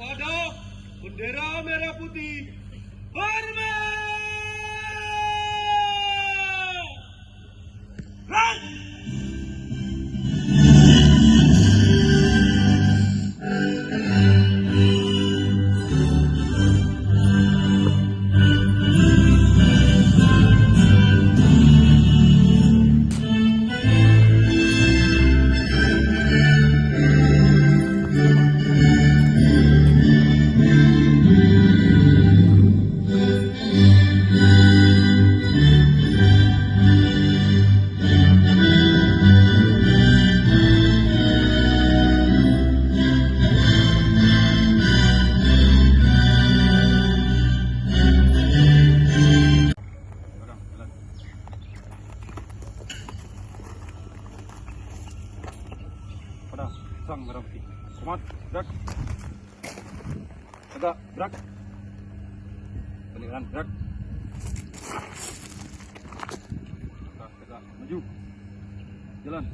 kepada bendera merah putih hormat Gerak. Tegak, gerak. Balik kanan, gerak. Tegak, tegak, maju. Jalan.